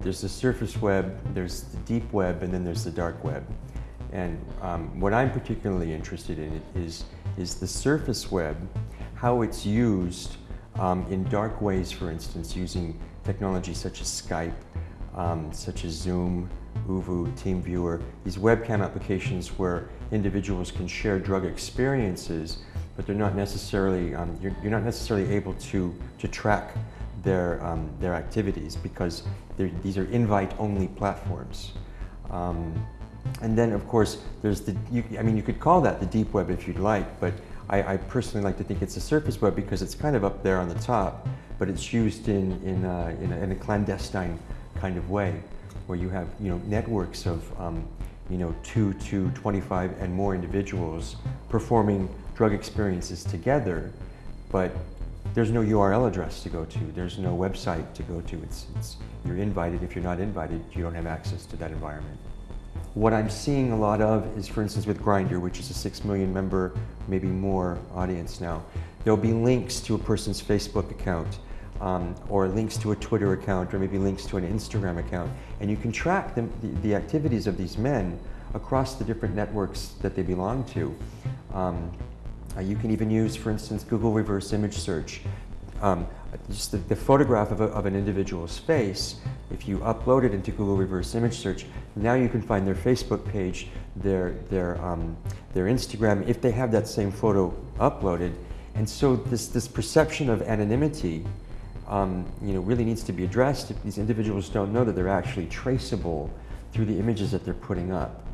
There's the surface web, there's the deep web, and then there's the dark web. And um, what I'm particularly interested in is, is the surface web, how it's used um, in dark ways, for instance, using technology such as Skype, um, such as Zoom, ooVoo, TeamViewer, these webcam applications where individuals can share drug experiences, but they're not necessarily, um, you're, you're, not necessarily able to, to track their, um, their activities because these are invite-only platforms. Um, and then, of course, there's the, you, I mean, you could call that the deep web if you'd like, but I, I, personally like to think it's the surface web because it's kind of up there on the top, but it's used in, in, uh, in, a, in a clandestine kind of way where you have you know, networks of um, you know, 2 to 25 and more individuals performing drug experiences together, but there's no URL address to go to. There's no website to go to. It's, it's, you're invited. If you're not invited, you don't have access to that environment. What I'm seeing a lot of is, for instance, with Grindr, which is a 6 million member, maybe more audience now, there'll be links to a person's Facebook account um, or links to a Twitter account or maybe links to an Instagram account. And you can track the, the, the activities of these men across the different networks that they belong to. Um, uh, you can even use, for instance, Google reverse image search. Um, just the, the photograph of, a, of, an individual's face, if you upload it into Google reverse image search, now you can find their Facebook page, their, their, um, their Instagram, if they have that same photo uploaded. And so this, this perception of anonymity um, you know, really needs to be addressed if these individuals don't know that they're actually traceable through the images that they're putting up.